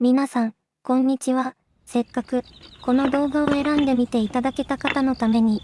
皆さん、こんにちは。せっかく、この動画を選んでみていただけた方のために、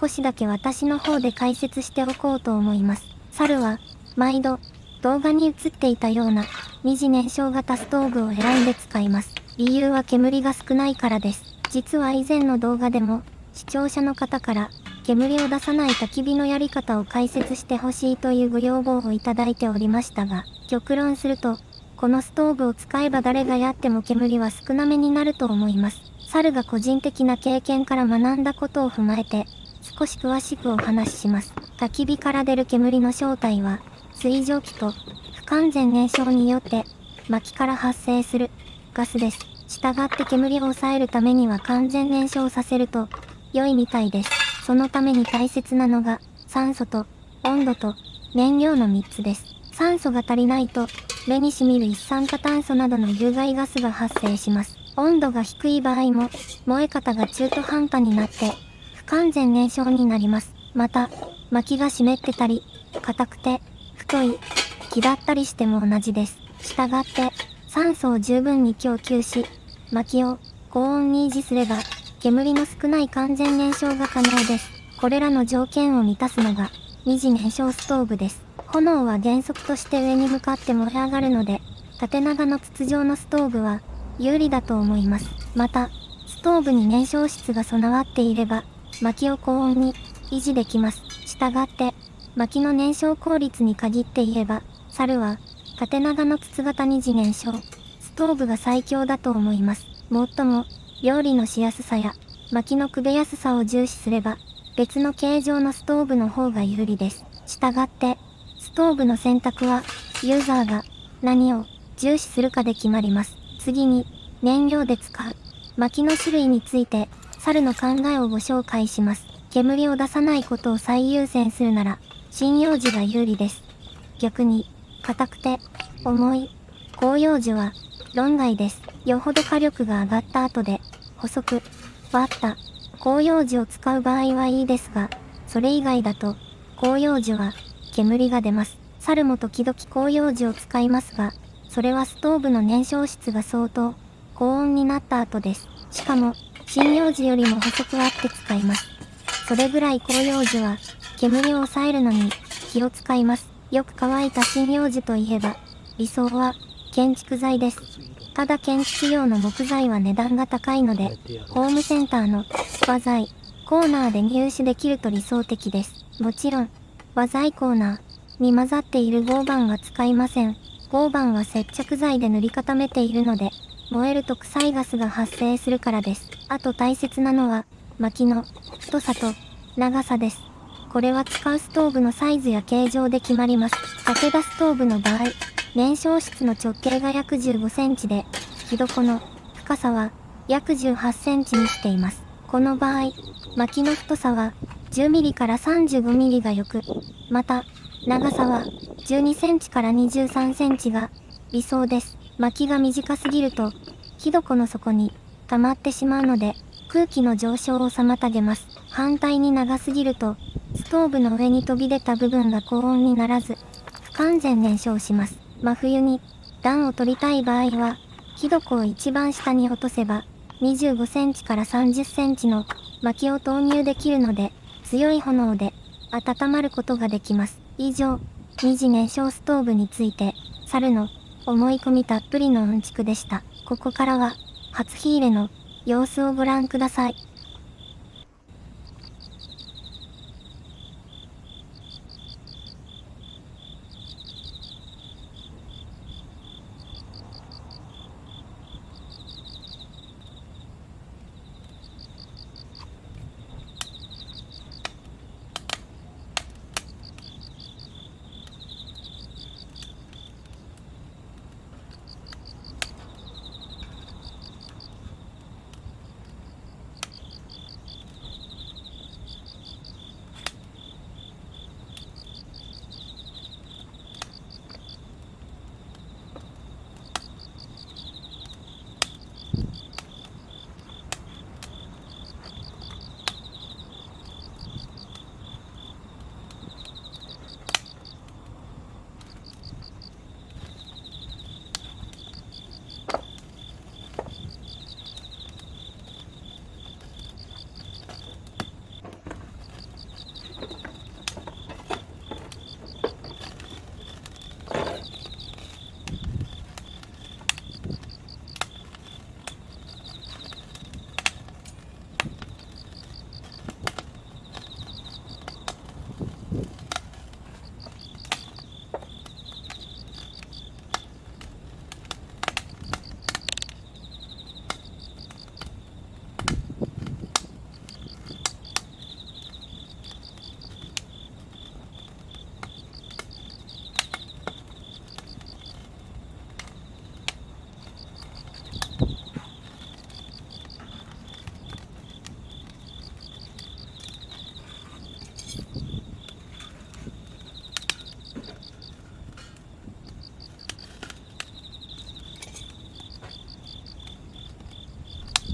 少しだけ私の方で解説しておこうと思います。猿は、毎度、動画に映っていたような、二次燃焼型ストーブを選んで使います。理由は煙が少ないからです。実は以前の動画でも、視聴者の方から、煙を出さない焚き火のやり方を解説してほしいというご要望をいただいておりましたが、極論すると、このストーブを使えば誰がやっても煙は少なめになると思います。猿が個人的な経験から学んだことを踏まえて、少し詳しくお話しします。焚き火から出る煙の正体は、水蒸気と不完全燃焼によって薪から発生するガスです。従って煙を抑えるためには完全燃焼させると良いみたいです。そのために大切なのが酸素と温度と燃料の3つです。酸素が足りないと目に染みる一酸化炭素などの有害ガスが発生します。温度が低い場合も、燃え方が中途半端になって、不完全燃焼になります。また、薪が湿ってたり、硬くて、太い、木だったりしても同じです。したがって、酸素を十分に供給し、薪を高温に維持すれば、煙の少ない完全燃焼が可能です。これらの条件を満たすのが、二次燃焼ストーブです。炎は原則として上に向かって燃え上がるので、縦長の筒状のストーブは有利だと思います。また、ストーブに燃焼室が備わっていれば、薪を高温に維持できます。したがって、薪の燃焼効率に限って言えば、猿は縦長の筒型二次燃焼、ストーブが最強だと思います。もっとも、料理のしやすさや、薪のくべやすさを重視すれば、別の形状のストーブの方が有利です。したがって、トーブの選択は、ユーザーが何を重視するかで決まります。次に、燃料で使う薪の種類について、猿の考えをご紹介します。煙を出さないことを最優先するなら、針葉樹が有利です。逆に、硬くて、重い、広葉樹は、論外です。よほど火力が上がった後で、細く、割った、広葉樹を使う場合はいいですが、それ以外だと、広葉樹は、煙が出ます。猿も時々広葉樹を使いますが、それはストーブの燃焼室が相当高温になった後です。しかも、針葉樹よりも細くあって使います。それぐらい広葉樹は、煙を抑えるのに気を使います。よく乾いた針葉樹といえば、理想は建築材です。ただ建築用の木材は値段が高いので、ホームセンターの和材コーナーで入手できると理想的です。もちろん、和材コーナーに混ざっている合板は使いません。合板は接着剤で塗り固めているので、燃えると臭いガスが発生するからです。あと大切なのは、薪の太さと長さです。これは使うストーブのサイズや形状で決まります。武田ストーブの場合、燃焼室の直径が約15センチで、火床の深さは約18センチにしています。この場合、薪の太さは10ミリから35ミリがよく、また、長さは12センチから23センチが理想です。薪が短すぎると、火床の底に溜まってしまうので、空気の上昇を妨げます。反対に長すぎると、ストーブの上に飛び出た部分が高温にならず、不完全燃焼します。真冬に暖を取りたい場合は、火床を一番下に落とせば、25センチから30センチの薪を投入できるので、強い炎で温まることができます。以上、二次燃焼ストーブについて、猿の思い込みたっぷりのうんちくでした。ここからは、初火入れの様子をご覧ください。